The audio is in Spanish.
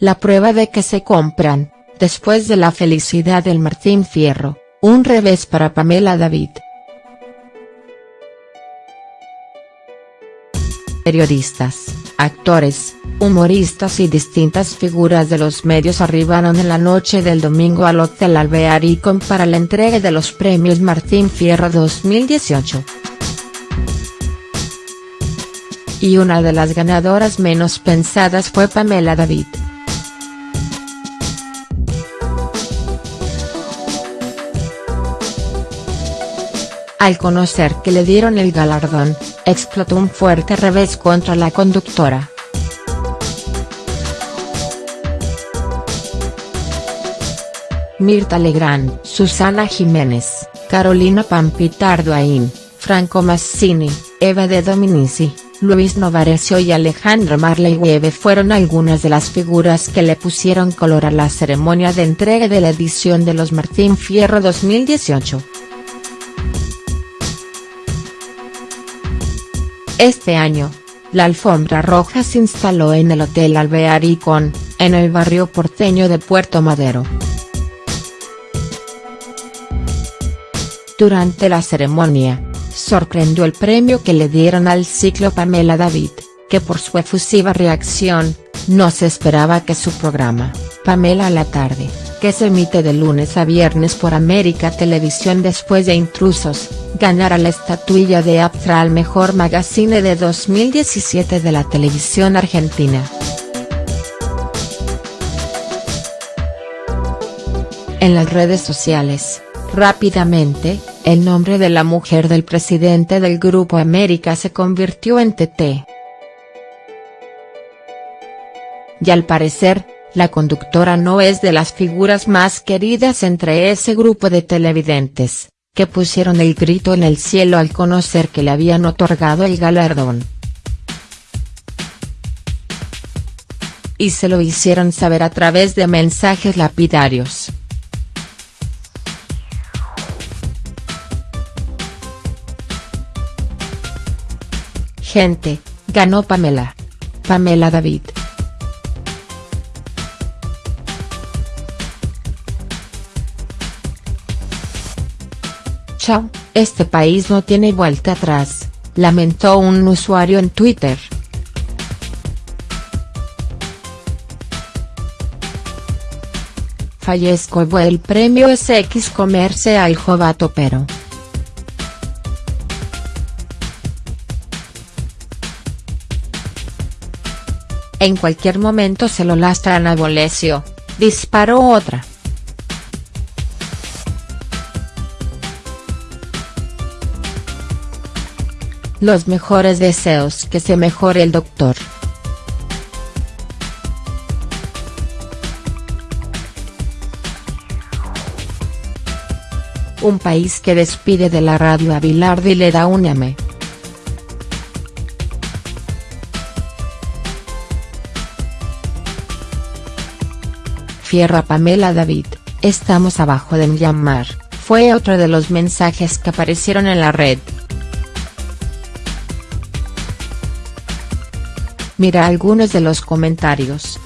la prueba de que se compran, después de la felicidad del Martín Fierro, un revés para Pamela David. Periodistas, actores, humoristas y distintas figuras de los medios arribaron en la noche del domingo al Hotel Alvearicon para la entrega de los premios Martín Fierro 2018. Y una de las ganadoras menos pensadas fue Pamela David. Al conocer que le dieron el galardón, explotó un fuerte revés contra la conductora. Mirta Legrand, Susana Jiménez, Carolina Pampitardo Aín, Franco Massini, Eva de Dominici, Luis Novarecio y Alejandro Marley Webe fueron algunas de las figuras que le pusieron color a la ceremonia de entrega de la edición de los Martín Fierro 2018. Este año, la alfombra roja se instaló en el Hotel Alvearicon, en el barrio porteño de Puerto Madero. Durante la ceremonia, sorprendió el premio que le dieron al ciclo Pamela David, que por su efusiva reacción, no se esperaba que su programa, Pamela a la tarde, que se emite de lunes a viernes por América Televisión después de Intrusos, ganara la estatuilla de APTRA al mejor magazine de 2017 de la televisión argentina. En las redes sociales, rápidamente, el nombre de la mujer del presidente del Grupo América se convirtió en TT. Y al parecer, la conductora no es de las figuras más queridas entre ese grupo de televidentes, que pusieron el grito en el cielo al conocer que le habían otorgado el galardón. Y se lo hicieron saber a través de mensajes lapidarios. Gente, ganó Pamela. Pamela David. Este país no tiene vuelta atrás, lamentó un usuario en Twitter. Fallezco el premio SX Comercial Jovato pero. En cualquier momento se lo lastran a Bolesio, disparó otra. Los mejores deseos que se mejore el doctor. Un país que despide de la radio a Bilardo y le da un ame. Fierra Pamela David, estamos abajo de Myanmar, fue otro de los mensajes que aparecieron en la red. Mira algunos de los comentarios.